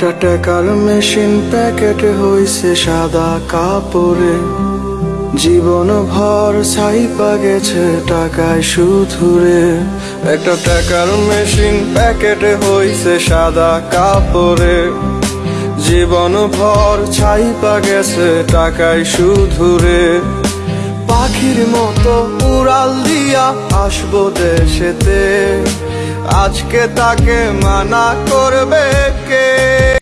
একটা টাকার machine packet হইছে সাদা কাপড়ে। জীবন ভর ছাইপা গেছে টাকায় সুথুরে একটা টাকার মেশিন প্যাকেটে হইছে সাদা কাপড়ে। জীবন ভর ছাইপা গেছে টাকায় সুধুরে। পাখির মতো উড়াল দিয়া আসব দেশেতে। আজকে তাকে মানা করবে কে?